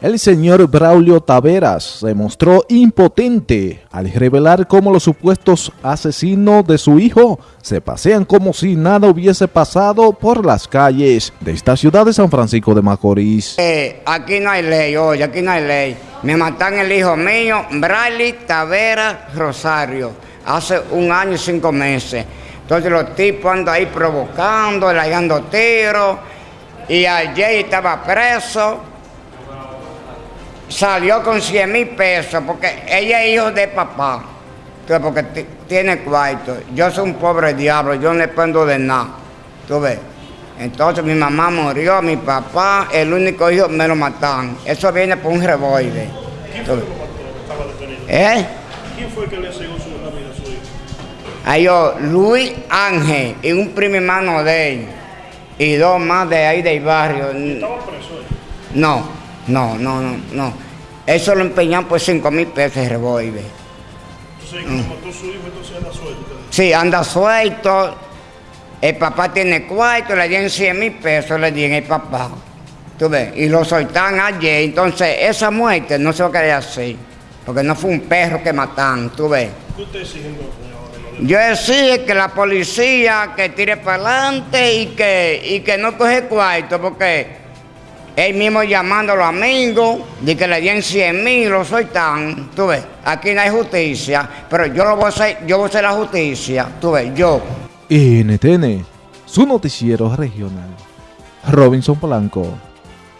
El señor Braulio Taveras se mostró impotente al revelar cómo los supuestos asesinos de su hijo se pasean como si nada hubiese pasado por las calles de esta ciudad de San Francisco de Macorís. Eh, aquí no hay ley, oye, aquí no hay ley. Me matan el hijo mío, Braulio Taveras Rosario, hace un año y cinco meses. Entonces los tipos andan ahí provocando, le dando tiros, y ayer estaba preso salió con 100 mil pesos porque ella es hijo de papá, porque tiene cuarto. Yo soy un pobre diablo, yo no le puedo de nada. ¿Tú ves? Entonces mi mamá murió, mi papá, el único hijo me lo mataron. Eso viene por un revólver. ¿Quién fue? ¿Eh? ¿Quién fue que le aseguró su vida a su hijo? Ahí yo, Luis Ángel y un primo hermano de él. Y dos más de ahí del barrio. ¿Estaba preso él? No. No, no, no, no. Eso lo empeñan por 5 mil pesos de revólver. Entonces, como mató su hijo, entonces anda suelto. Sí, anda suelto. El papá tiene cuarto, le dieron 100 mil pesos, le dieron el papá. ¿Tú ves? Y lo soltaron ayer. Entonces, esa muerte no se va a querer así. Porque no fue un perro que mataron, ¿tú ves? ¿Qué usted exige? Yo exijo que la policía que tire para adelante y que, y que no coge cuarto, porque él mismo llamando a amigos, de que le den 100 mil, lo tan, tú ves, aquí no hay justicia, pero yo lo voy a hacer, yo voy a hacer la justicia, tú ves, yo. NTN, su noticiero regional. Robinson Polanco.